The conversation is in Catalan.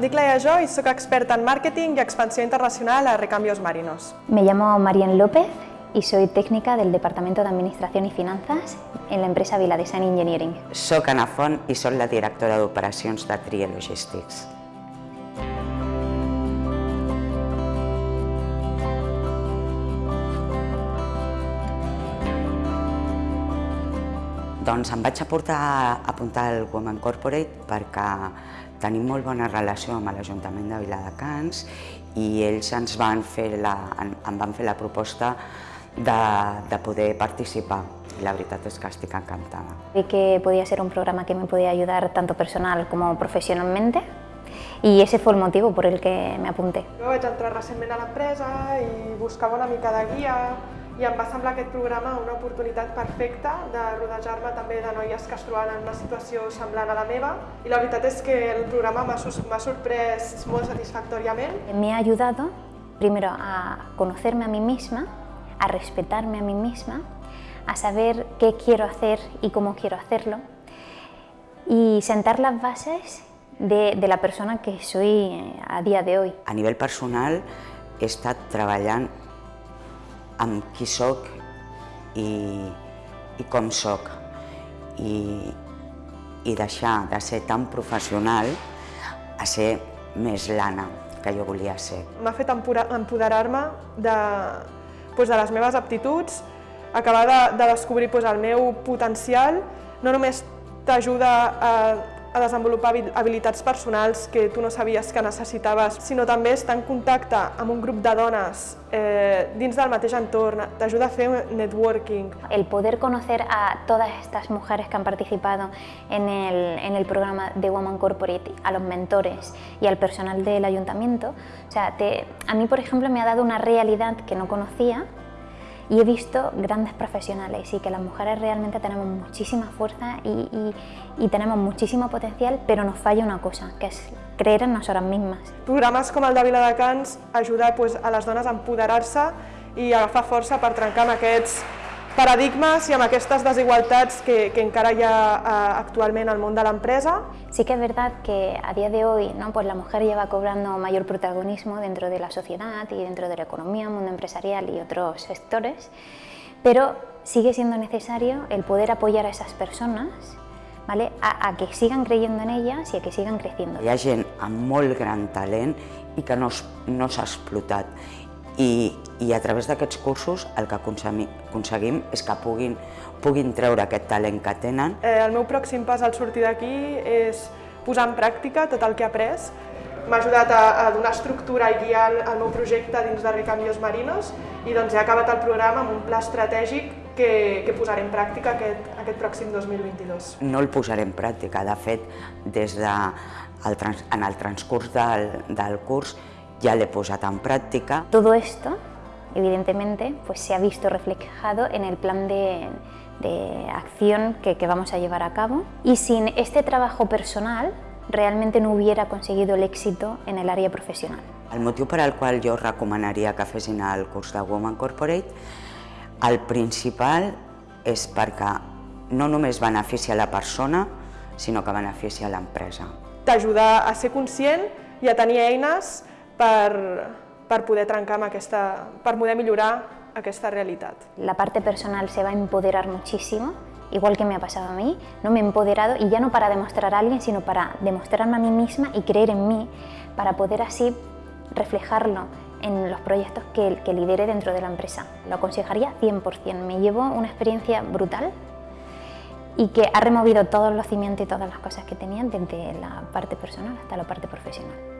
dic Laia Jo i sóc experta en màrqueting i expansió internacional a Recambios Marinos. Me llamo Marian López y soy técnica del Departamento de Administración y Finanzas en la empresa Vila Design Engineering. Soc Ana Font i soc la directora d'operacions de Tria Logistics. Doncs em vaig aportar a apuntar al Women Corporate perquè tenim molt bona relació amb l'Ajuntament de Viladecans i ells ens van fer la, em van fer la proposta de, de poder participar. I la veritat és que estic encantada. Vi que podía ser un programa que me podía ayudar tanto personal como profesionalmente y ese fue el motivo por el que me apunté. Jo vaig entrar recentment a l'empresa i buscava una mica de guia i em va semblar aquest programa una oportunitat perfecta de rodejar-me també de noies que es trobaven en una situació semblant a la meva i la veritat és que el programa m'ha sorprès molt satisfactòriament. Me ha ayudado primero a conocerme a mí misma, a respetarme a mí misma, a saber qué quiero hacer y cómo quiero hacerlo y sentar las bases de, de la persona que soy a día de hoy. A nivell personal he estat treballant amb qui sóc i, i com sóc i, i deixar de ser tan professional a ser més l'Anna que jo volia ser. M'ha fet empoderar-me de, doncs, de les meves aptituds, acabar de, de descobrir doncs, el meu potencial, no només t'ajuda a a desenvolupar habilitats personals que tu no sabies que necessitaves, sinó també estar en contacte amb un grup de dones eh, dins del mateix entorn, t'ajuda a fer networking. El poder conocer a todas estas mujeres que han participado en el, en el programa de Woman Corporate, a los mentores y al personal del ayuntamiento, o sea, te, a mí, por ejemplo, me ha dado una realidad que no conocía, y he visto grandes profesionales y que las mujeres realmente tenemos muchísima fuerza y, tenemos muchísimo potencial, però nos falla una cosa, que és creer en nosotras mismas. Programes com el de Viladecans ajuda pues, a les dones a empoderar-se i agafar força per trencar amb aquests paradigmes i amb aquestes desigualtats que, que encara hi ha uh, actualment al món de l'empresa. Sí que es verdad que a día de hoy ¿no? pues la mujer lleva cobrando mayor protagonismo dentro de la sociedad y dentro de la economía, mundo empresarial y otros sectores, pero sigue siendo necesario el poder apoyar a esas personas ¿vale? a, a que sigan creyendo en ellas i a que sigan creciendo. Hi ha gent amb molt gran talent i que no, no s'ha explotat i, i a través d'aquests cursos el que aconseguim és que puguin, puguin treure aquest talent que tenen. Eh, el meu pròxim pas al sortir d'aquí és posar en pràctica tot el que he après. M'ha ajudat a, a donar estructura i guiar el meu projecte dins de Recambios Marinos i doncs he acabat el programa amb un pla estratègic que, que posaré en pràctica aquest, aquest pròxim 2022. No el posaré en pràctica, de fet, des de el, en el transcurs del, del curs ya le he posat en práctica. Todo esto, evidentemente, pues se ha visto reflejado en el plan de, de acción que, que vamos a llevar a cabo y sin este trabajo personal realmente no hubiera conseguido el éxito en el área profesional. El motiu per al qual jo recomanaria que fessin el curs de Woman Corporate, el principal és perquè no només beneficia la persona, sinó que beneficia l'empresa. T'ajuda a ser conscient i a tenir eines per, per poder trencar amb aquesta, per poder millorar aquesta realitat. La parte personal se va a empoderar muchísimo, igual que me ha pasado a mí, no me he empoderado y ya no para demostrar a alguien, sino para demostrarme a mí misma y creer en mí, para poder así reflejarlo en los proyectos que, que lidere dentro de la empresa. Lo aconsejaría 100%, me llevo una experiencia brutal y que ha removido todos los cimientos y todas las cosas que tenían desde la parte personal hasta la parte profesional.